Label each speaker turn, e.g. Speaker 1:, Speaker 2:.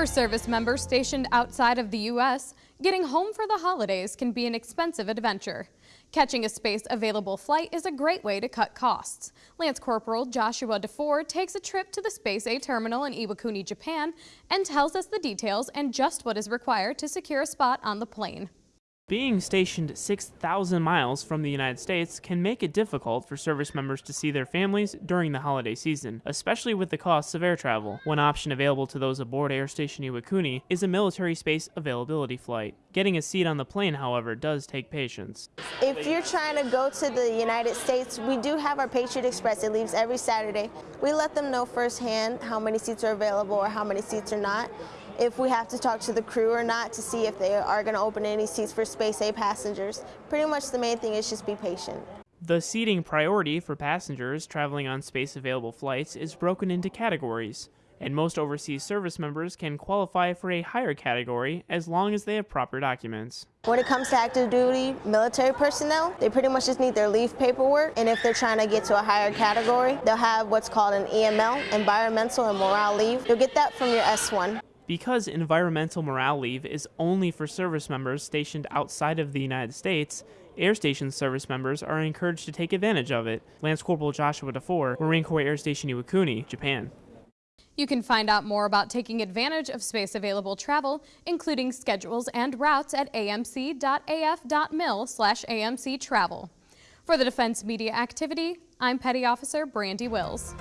Speaker 1: For service members stationed outside of the U.S., getting home for the holidays can be an expensive adventure. Catching a space available flight is a great way to cut costs. Lance Corporal Joshua DeFore takes a trip to the Space A terminal in Iwakuni, Japan, and tells us the details and just what is required to secure a spot on the plane.
Speaker 2: Being stationed 6,000 miles from the United States can make it difficult for service members to see their families during the holiday season, especially with the costs of air travel. One option available to those aboard Air Station Iwakuni is a military space availability flight. Getting a seat on the plane, however, does take patience.
Speaker 3: If you're trying to go to the United States, we do have our Patriot Express. It leaves every Saturday. We let them know firsthand how many seats are available or how many seats are not if we have to talk to the crew or not to see if they are going to open any seats for Space A passengers. Pretty much the main thing is just be patient.
Speaker 2: The seating priority for passengers traveling on space available flights is broken into categories, and most overseas service members can qualify for a higher category as long as they have proper documents.
Speaker 3: When it comes to active duty military personnel, they pretty much just need their leave paperwork, and if they're trying to get to a higher category, they'll have what's called an EML, Environmental and Morale Leave. You'll get that from your S1.
Speaker 2: Because environmental morale leave is only for service members stationed outside of the United States, Air Station service members are encouraged to take advantage of it. Lance Corporal Joshua DeFore, Marine Corps Air Station Iwakuni, Japan.
Speaker 1: You can find out more about taking advantage of space available travel, including schedules and routes at amc.af.mil slash amc travel. For the Defense Media Activity, I'm Petty Officer Brandy Wills.